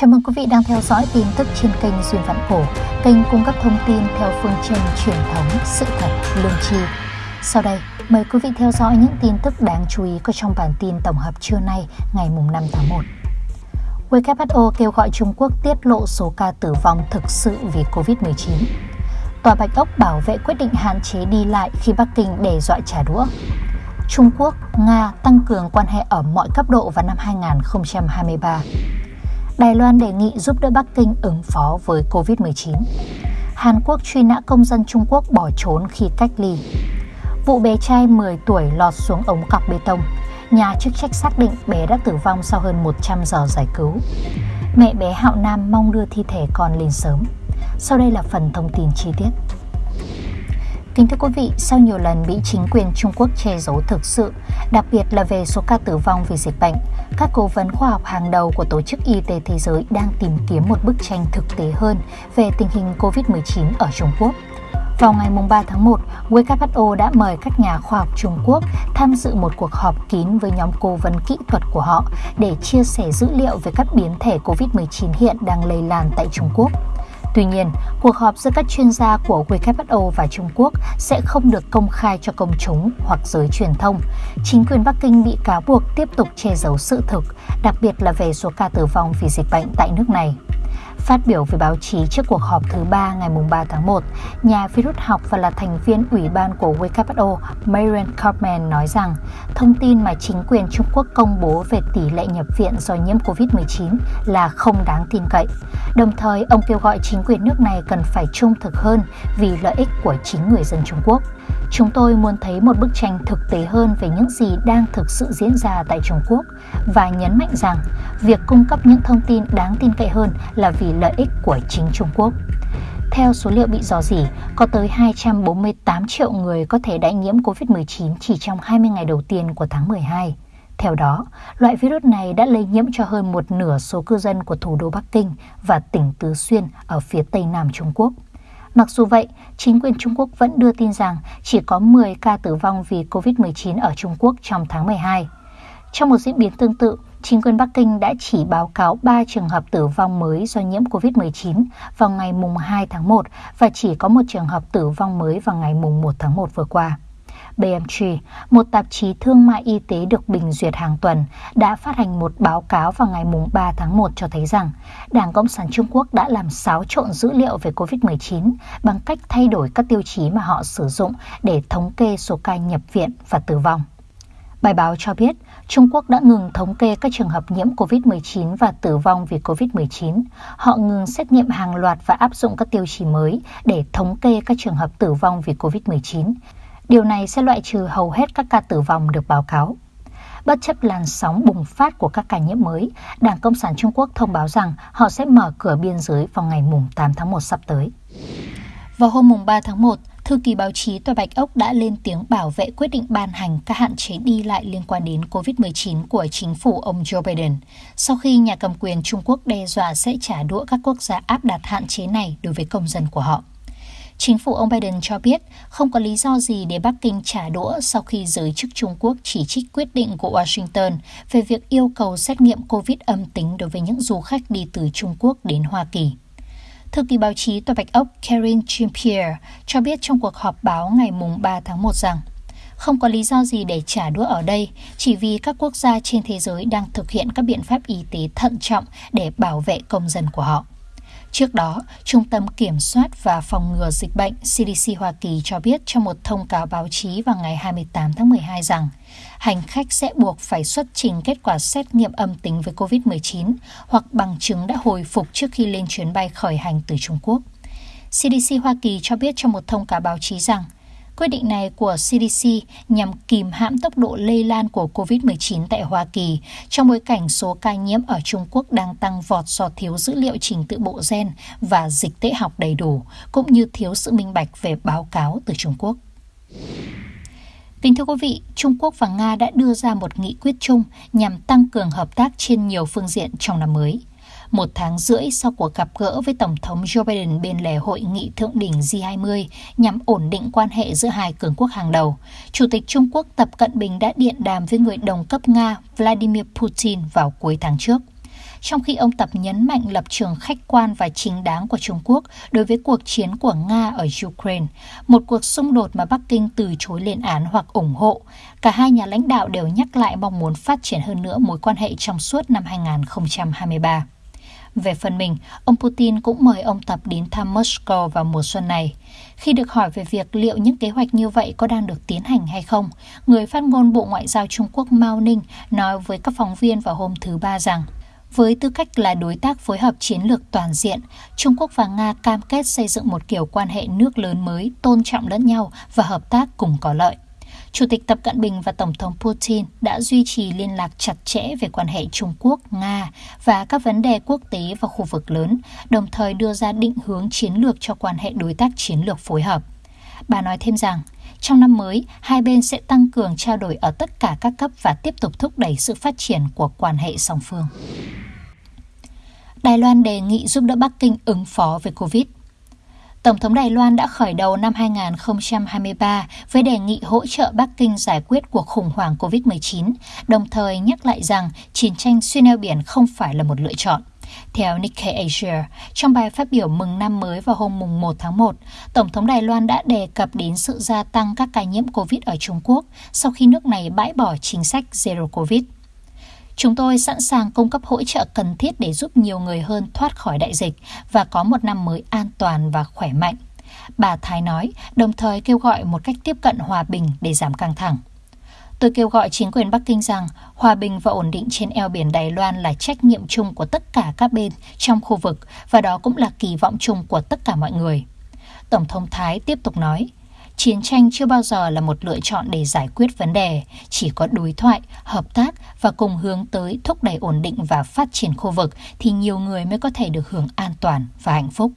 Chào mừng quý vị đang theo dõi tin tức trên kênh Duyên Vạn Cổ, kênh cung cấp thông tin theo phương châm truyền thống, sự thật, lương tri. Sau đây, mời quý vị theo dõi những tin tức đáng chú ý có trong bản tin tổng hợp trưa nay, ngày 5 tháng 1. WHO kêu gọi Trung Quốc tiết lộ số ca tử vong thực sự vì COVID-19. Tòa Bạch Ốc bảo vệ quyết định hạn chế đi lại khi Bắc Kinh đe dọa trả đũa. Trung Quốc, Nga tăng cường quan hệ ở mọi cấp độ vào năm 2023. Đài Loan đề nghị giúp đỡ Bắc Kinh ứng phó với COVID-19. Hàn Quốc truy nã công dân Trung Quốc bỏ trốn khi cách ly. Vụ bé trai 10 tuổi lọt xuống ống cọc bê tông. Nhà chức trách xác định bé đã tử vong sau hơn 100 giờ giải cứu. Mẹ bé Hạo Nam mong đưa thi thể con lên sớm. Sau đây là phần thông tin chi tiết. Kính thưa quý vị, sau nhiều lần bị chính quyền Trung Quốc che giấu thực sự, đặc biệt là về số ca tử vong vì dịch bệnh, các cố vấn khoa học hàng đầu của Tổ chức Y tế Thế giới đang tìm kiếm một bức tranh thực tế hơn về tình hình COVID-19 ở Trung Quốc. Vào ngày 3 tháng 1, WHO đã mời các nhà khoa học Trung Quốc tham dự một cuộc họp kín với nhóm cố vấn kỹ thuật của họ để chia sẻ dữ liệu về các biến thể COVID-19 hiện đang lây lan tại Trung Quốc. Tuy nhiên, cuộc họp giữa các chuyên gia của WHO và Trung Quốc sẽ không được công khai cho công chúng hoặc giới truyền thông. Chính quyền Bắc Kinh bị cáo buộc tiếp tục che giấu sự thực, đặc biệt là về số ca tử vong vì dịch bệnh tại nước này. Phát biểu với báo chí trước cuộc họp thứ ba ngày 3 tháng 1, nhà virus học và là thành viên ủy ban của WHO Marian Kaufman nói rằng thông tin mà chính quyền Trung Quốc công bố về tỷ lệ nhập viện do nhiễm COVID-19 là không đáng tin cậy. Đồng thời, ông kêu gọi chính quyền nước này cần phải trung thực hơn vì lợi ích của chính người dân Trung Quốc. Chúng tôi muốn thấy một bức tranh thực tế hơn về những gì đang thực sự diễn ra tại Trung Quốc và nhấn mạnh rằng việc cung cấp những thông tin đáng tin cậy hơn là vì lợi ích của chính Trung Quốc. Theo số liệu bị dò dỉ, có tới 248 triệu người có thể đã nhiễm COVID-19 chỉ trong 20 ngày đầu tiên của tháng 12. Theo đó, loại virus này đã lây nhiễm cho hơn một nửa số cư dân của thủ đô Bắc Kinh và tỉnh Tứ Xuyên ở phía tây nam Trung Quốc. Mặc dù vậy, chính quyền Trung Quốc vẫn đưa tin rằng chỉ có 10 ca tử vong vì COVID-19 ở Trung Quốc trong tháng 12. Trong một diễn biến tương tự, chính quyền Bắc Kinh đã chỉ báo cáo 3 trường hợp tử vong mới do nhiễm COVID-19 vào ngày 2 tháng 1 và chỉ có một trường hợp tử vong mới vào ngày 1 tháng 1 vừa qua. BMG, một tạp chí thương mại y tế được bình duyệt hàng tuần, đã phát hành một báo cáo vào ngày 3 tháng 1 cho thấy rằng Đảng Cộng sản Trung Quốc đã làm xáo trộn dữ liệu về COVID-19 bằng cách thay đổi các tiêu chí mà họ sử dụng để thống kê số ca nhập viện và tử vong. Bài báo cho biết Trung Quốc đã ngừng thống kê các trường hợp nhiễm COVID-19 và tử vong vì COVID-19. Họ ngừng xét nghiệm hàng loạt và áp dụng các tiêu chí mới để thống kê các trường hợp tử vong vì COVID-19. Điều này sẽ loại trừ hầu hết các ca tử vong được báo cáo. Bất chấp làn sóng bùng phát của các ca nhiễm mới, Đảng Cộng sản Trung Quốc thông báo rằng họ sẽ mở cửa biên giới vào ngày 8 tháng 1 sắp tới. Vào hôm 3 tháng 1, Thư ký báo chí Tòa Bạch Ốc đã lên tiếng bảo vệ quyết định ban hành các hạn chế đi lại liên quan đến COVID-19 của chính phủ ông Joe Biden, sau khi nhà cầm quyền Trung Quốc đe dọa sẽ trả đũa các quốc gia áp đặt hạn chế này đối với công dân của họ. Chính phủ ông Biden cho biết không có lý do gì để Bắc Kinh trả đũa sau khi giới chức Trung Quốc chỉ trích quyết định của Washington về việc yêu cầu xét nghiệm COVID âm tính đối với những du khách đi từ Trung Quốc đến Hoa Kỳ. Thư ký báo chí Tòa Bạch Ốc Karen Jean-Pierre cho biết trong cuộc họp báo ngày 3 tháng 1 rằng không có lý do gì để trả đũa ở đây, chỉ vì các quốc gia trên thế giới đang thực hiện các biện pháp y tế thận trọng để bảo vệ công dân của họ. Trước đó, Trung tâm Kiểm soát và Phòng ngừa Dịch bệnh CDC Hoa Kỳ cho biết trong một thông cáo báo chí vào ngày 28 tháng 12 rằng hành khách sẽ buộc phải xuất trình kết quả xét nghiệm âm tính với COVID-19 hoặc bằng chứng đã hồi phục trước khi lên chuyến bay khởi hành từ Trung Quốc. CDC Hoa Kỳ cho biết trong một thông cáo báo chí rằng Quyết định này của CDC nhằm kìm hãm tốc độ lây lan của COVID-19 tại Hoa Kỳ trong bối cảnh số ca nhiễm ở Trung Quốc đang tăng vọt do thiếu dữ liệu trình tự bộ gen và dịch tễ học đầy đủ, cũng như thiếu sự minh bạch về báo cáo từ Trung Quốc. Kính thưa quý vị, Trung Quốc và Nga đã đưa ra một nghị quyết chung nhằm tăng cường hợp tác trên nhiều phương diện trong năm mới một tháng rưỡi sau cuộc gặp gỡ với Tổng thống Joe Biden bên lề hội nghị thượng đỉnh G20 nhằm ổn định quan hệ giữa hai cường quốc hàng đầu, Chủ tịch Trung Quốc Tập Cận Bình đã điện đàm với người đồng cấp Nga Vladimir Putin vào cuối tháng trước. trong khi ông Tập nhấn mạnh lập trường khách quan và chính đáng của Trung Quốc đối với cuộc chiến của Nga ở Ukraine, một cuộc xung đột mà Bắc Kinh từ chối lên án hoặc ủng hộ. Cả hai nhà lãnh đạo đều nhắc lại mong muốn phát triển hơn nữa mối quan hệ trong suốt năm 2023. Về phần mình, ông Putin cũng mời ông Tập đến thăm Moscow vào mùa xuân này. Khi được hỏi về việc liệu những kế hoạch như vậy có đang được tiến hành hay không, người phát ngôn Bộ Ngoại giao Trung Quốc Mao Ninh nói với các phóng viên vào hôm thứ Ba rằng với tư cách là đối tác phối hợp chiến lược toàn diện, Trung Quốc và Nga cam kết xây dựng một kiểu quan hệ nước lớn mới, tôn trọng lẫn nhau và hợp tác cùng có lợi. Chủ tịch Tập Cận Bình và Tổng thống Putin đã duy trì liên lạc chặt chẽ về quan hệ Trung Quốc, Nga và các vấn đề quốc tế và khu vực lớn, đồng thời đưa ra định hướng chiến lược cho quan hệ đối tác chiến lược phối hợp. Bà nói thêm rằng, trong năm mới, hai bên sẽ tăng cường trao đổi ở tất cả các cấp và tiếp tục thúc đẩy sự phát triển của quan hệ song phương. Đài Loan đề nghị giúp đỡ Bắc Kinh ứng phó với Covid. Tổng thống Đài Loan đã khởi đầu năm 2023 với đề nghị hỗ trợ Bắc Kinh giải quyết cuộc khủng hoảng COVID-19, đồng thời nhắc lại rằng chiến tranh xuyên eo biển không phải là một lựa chọn. Theo Nikkei Asia, trong bài phát biểu mừng năm mới vào hôm mùng 1 tháng 1, Tổng thống Đài Loan đã đề cập đến sự gia tăng các ca nhiễm COVID ở Trung Quốc sau khi nước này bãi bỏ chính sách Zero COVID. Chúng tôi sẵn sàng cung cấp hỗ trợ cần thiết để giúp nhiều người hơn thoát khỏi đại dịch và có một năm mới an toàn và khỏe mạnh. Bà Thái nói, đồng thời kêu gọi một cách tiếp cận hòa bình để giảm căng thẳng. Tôi kêu gọi chính quyền Bắc Kinh rằng hòa bình và ổn định trên eo biển Đài Loan là trách nhiệm chung của tất cả các bên trong khu vực và đó cũng là kỳ vọng chung của tất cả mọi người. Tổng thống Thái tiếp tục nói, Chiến tranh chưa bao giờ là một lựa chọn để giải quyết vấn đề, chỉ có đối thoại, hợp tác và cùng hướng tới thúc đẩy ổn định và phát triển khu vực thì nhiều người mới có thể được hưởng an toàn và hạnh phúc.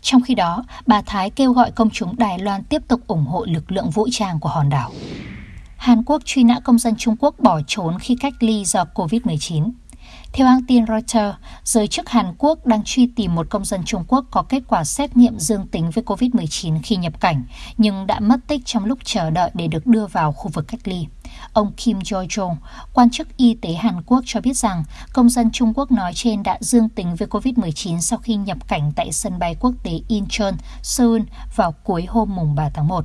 Trong khi đó, bà Thái kêu gọi công chúng Đài Loan tiếp tục ủng hộ lực lượng vũ trang của hòn đảo. Hàn Quốc truy nã công dân Trung Quốc bỏ trốn khi cách ly do COVID-19. Theo hãng tin Reuters, giới chức Hàn Quốc đang truy tìm một công dân Trung Quốc có kết quả xét nghiệm dương tính với COVID-19 khi nhập cảnh, nhưng đã mất tích trong lúc chờ đợi để được đưa vào khu vực cách ly. Ông Kim Jo-jong, quan chức y tế Hàn Quốc cho biết rằng công dân Trung Quốc nói trên đã dương tính với COVID-19 sau khi nhập cảnh tại sân bay quốc tế Incheon, Seoul vào cuối hôm mùng 3 tháng 1.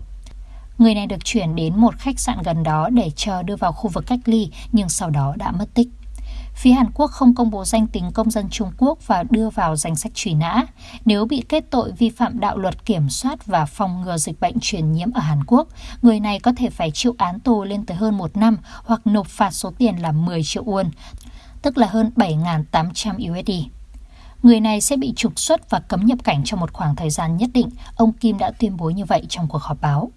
Người này được chuyển đến một khách sạn gần đó để chờ đưa vào khu vực cách ly nhưng sau đó đã mất tích. Phía Hàn Quốc không công bố danh tính công dân Trung Quốc và đưa vào danh sách truy nã. Nếu bị kết tội vi phạm đạo luật kiểm soát và phòng ngừa dịch bệnh truyền nhiễm ở Hàn Quốc, người này có thể phải chịu án tù lên tới hơn một năm hoặc nộp phạt số tiền là 10 triệu won, tức là hơn 7.800 USD. Người này sẽ bị trục xuất và cấm nhập cảnh trong một khoảng thời gian nhất định, ông Kim đã tuyên bố như vậy trong cuộc họp báo.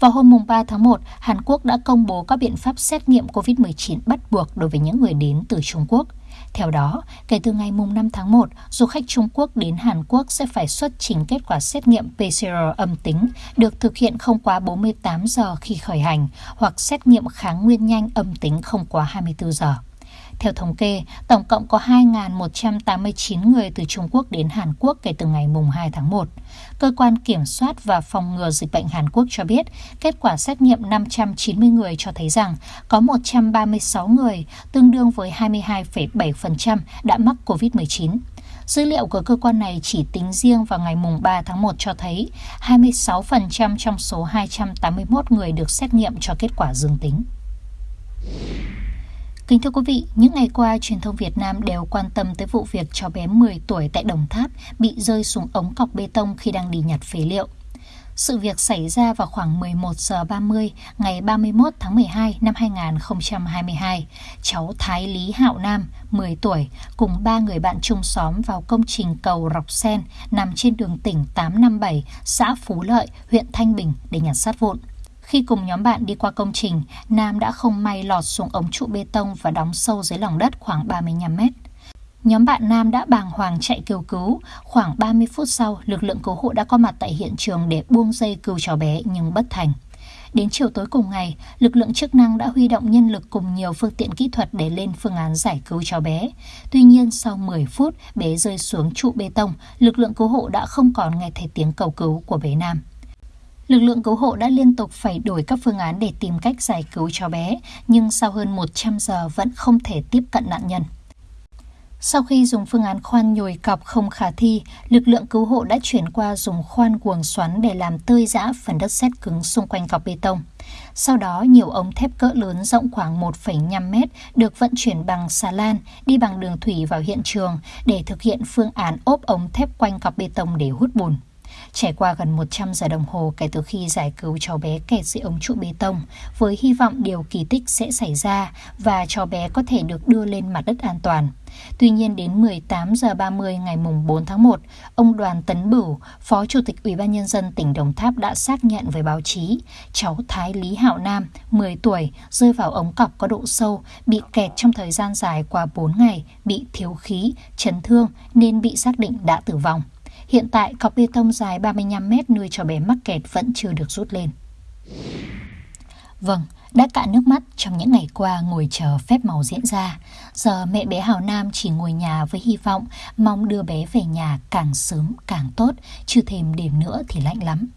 Vào hôm 3 tháng 1, Hàn Quốc đã công bố các biện pháp xét nghiệm COVID-19 bắt buộc đối với những người đến từ Trung Quốc. Theo đó, kể từ ngày 5 tháng 1, du khách Trung Quốc đến Hàn Quốc sẽ phải xuất trình kết quả xét nghiệm PCR âm tính được thực hiện không quá 48 giờ khi khởi hành hoặc xét nghiệm kháng nguyên nhanh âm tính không quá 24 giờ. Theo thống kê, tổng cộng có 2.189 người từ Trung Quốc đến Hàn Quốc kể từ ngày mùng 2 tháng 1. Cơ quan Kiểm soát và Phòng ngừa Dịch bệnh Hàn Quốc cho biết, kết quả xét nghiệm 590 người cho thấy rằng có 136 người, tương đương với 22,7% đã mắc COVID-19. Dữ liệu của cơ quan này chỉ tính riêng vào ngày mùng 3 tháng 1 cho thấy 26% trong số 281 người được xét nghiệm cho kết quả dương tính. Kính thưa quý vị, những ngày qua, truyền thông Việt Nam đều quan tâm tới vụ việc cháu bé 10 tuổi tại Đồng Tháp bị rơi xuống ống cọc bê tông khi đang đi nhặt phế liệu. Sự việc xảy ra vào khoảng 11 giờ 30 ngày 31 tháng 12 năm 2022. Cháu Thái Lý Hạo Nam, 10 tuổi, cùng ba người bạn chung xóm vào công trình cầu Rọc Sen nằm trên đường tỉnh 857, xã Phú Lợi, huyện Thanh Bình để nhặt sát vụn. Khi cùng nhóm bạn đi qua công trình, Nam đã không may lọt xuống ống trụ bê tông và đóng sâu dưới lòng đất khoảng 35 mét. Nhóm bạn Nam đã bàng hoàng chạy kêu cứu. Khoảng 30 phút sau, lực lượng cứu hộ đã có mặt tại hiện trường để buông dây cứu cháu bé nhưng bất thành. Đến chiều tối cùng ngày, lực lượng chức năng đã huy động nhân lực cùng nhiều phương tiện kỹ thuật để lên phương án giải cứu cháu bé. Tuy nhiên, sau 10 phút, bé rơi xuống trụ bê tông, lực lượng cứu hộ đã không còn nghe thấy tiếng cầu cứu của bé Nam. Lực lượng cứu hộ đã liên tục phải đổi các phương án để tìm cách giải cứu cháu bé, nhưng sau hơn 100 giờ vẫn không thể tiếp cận nạn nhân. Sau khi dùng phương án khoan nhồi cọc không khả thi, lực lượng cứu hộ đã chuyển qua dùng khoan cuồng xoắn để làm tơi giã phần đất sét cứng xung quanh cọc bê tông. Sau đó, nhiều ống thép cỡ lớn rộng khoảng 1,5 mét được vận chuyển bằng xà lan đi bằng đường thủy vào hiện trường để thực hiện phương án ốp ống thép quanh cọc bê tông để hút bùn. Trải qua gần 100 giờ đồng hồ kể từ khi giải cứu cháu bé kẹt dưới ống trụ bê tông, với hy vọng điều kỳ tích sẽ xảy ra và cháu bé có thể được đưa lên mặt đất an toàn. Tuy nhiên đến 18 giờ 30 ngày mùng 4 tháng 1, ông Đoàn Tấn Bửu, Phó Chủ tịch Ủy ban nhân dân tỉnh Đồng Tháp đã xác nhận với báo chí, cháu Thái Lý Hạo Nam, 10 tuổi, rơi vào ống cọc có độ sâu, bị kẹt trong thời gian dài qua 4 ngày, bị thiếu khí, chấn thương nên bị xác định đã tử vong. Hiện tại, cọc bê tông dài 35 mét nuôi cho bé mắc kẹt vẫn chưa được rút lên. Vâng, đã cạn nước mắt trong những ngày qua ngồi chờ phép màu diễn ra. Giờ mẹ bé Hào Nam chỉ ngồi nhà với hy vọng mong đưa bé về nhà càng sớm càng tốt, chứ thêm đêm nữa thì lạnh lắm.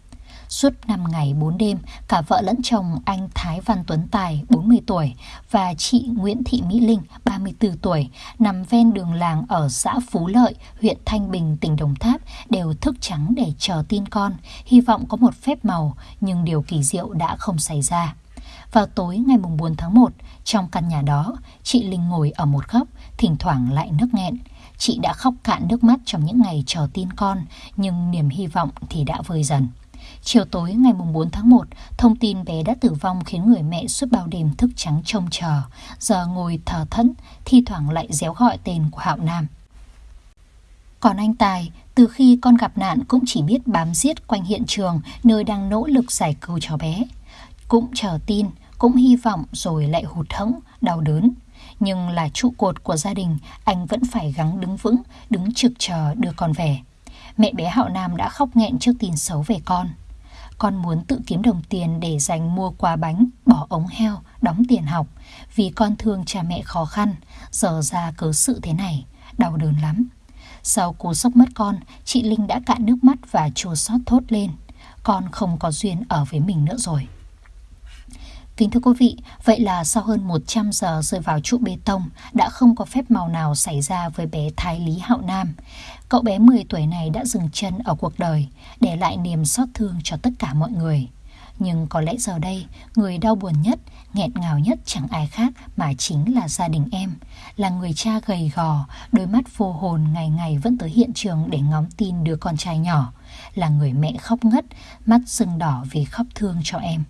Suốt 5 ngày 4 đêm, cả vợ lẫn chồng anh Thái Văn Tuấn Tài, 40 tuổi, và chị Nguyễn Thị Mỹ Linh, 34 tuổi, nằm ven đường làng ở xã Phú Lợi, huyện Thanh Bình, tỉnh Đồng Tháp, đều thức trắng để chờ tin con, hy vọng có một phép màu, nhưng điều kỳ diệu đã không xảy ra. Vào tối ngày 4 tháng 1, trong căn nhà đó, chị Linh ngồi ở một góc, thỉnh thoảng lại nức nghẹn. Chị đã khóc cạn nước mắt trong những ngày chờ tin con, nhưng niềm hy vọng thì đã vơi dần. Chiều tối ngày 4 tháng 1, thông tin bé đã tử vong khiến người mẹ suốt bao đêm thức trắng trông chờ, giờ ngồi thờ thẫn, thi thoảng lại réo gọi tên của Hạo Nam. Còn anh Tài, từ khi con gặp nạn cũng chỉ biết bám giết quanh hiện trường nơi đang nỗ lực giải cứu cháu bé. Cũng chờ tin, cũng hy vọng rồi lại hụt hẫng, đau đớn. Nhưng là trụ cột của gia đình, anh vẫn phải gắng đứng vững, đứng trực chờ đưa con về. Mẹ bé Hạo Nam đã khóc nghẹn trước tin xấu về con. Con muốn tự kiếm đồng tiền để dành mua quà bánh, bỏ ống heo, đóng tiền học. Vì con thương cha mẹ khó khăn, giờ ra cớ sự thế này, đau đớn lắm. Sau cú sốc mất con, chị Linh đã cạn nước mắt và chua xót thốt lên. Con không có duyên ở với mình nữa rồi. Kính thưa quý vị, vậy là sau hơn 100 giờ rơi vào trụ bê tông, đã không có phép màu nào xảy ra với bé Thái Lý Hạo Nam. Cậu bé 10 tuổi này đã dừng chân ở cuộc đời, để lại niềm xót thương cho tất cả mọi người. Nhưng có lẽ giờ đây, người đau buồn nhất, nghẹn ngào nhất chẳng ai khác mà chính là gia đình em. Là người cha gầy gò, đôi mắt vô hồn ngày ngày vẫn tới hiện trường để ngóng tin đứa con trai nhỏ. Là người mẹ khóc ngất, mắt sưng đỏ vì khóc thương cho em.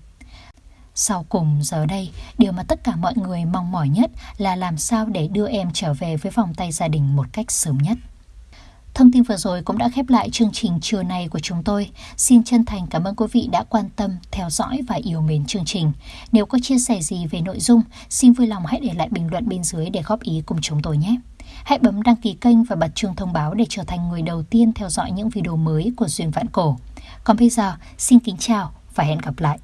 Sau cùng giờ đây, điều mà tất cả mọi người mong mỏi nhất là làm sao để đưa em trở về với vòng tay gia đình một cách sớm nhất. Thông tin vừa rồi cũng đã khép lại chương trình trưa nay của chúng tôi. Xin chân thành cảm ơn quý vị đã quan tâm, theo dõi và yêu mến chương trình. Nếu có chia sẻ gì về nội dung, xin vui lòng hãy để lại bình luận bên dưới để góp ý cùng chúng tôi nhé. Hãy bấm đăng ký kênh và bật chuông thông báo để trở thành người đầu tiên theo dõi những video mới của Duyên Vạn Cổ. Còn bây giờ, xin kính chào và hẹn gặp lại.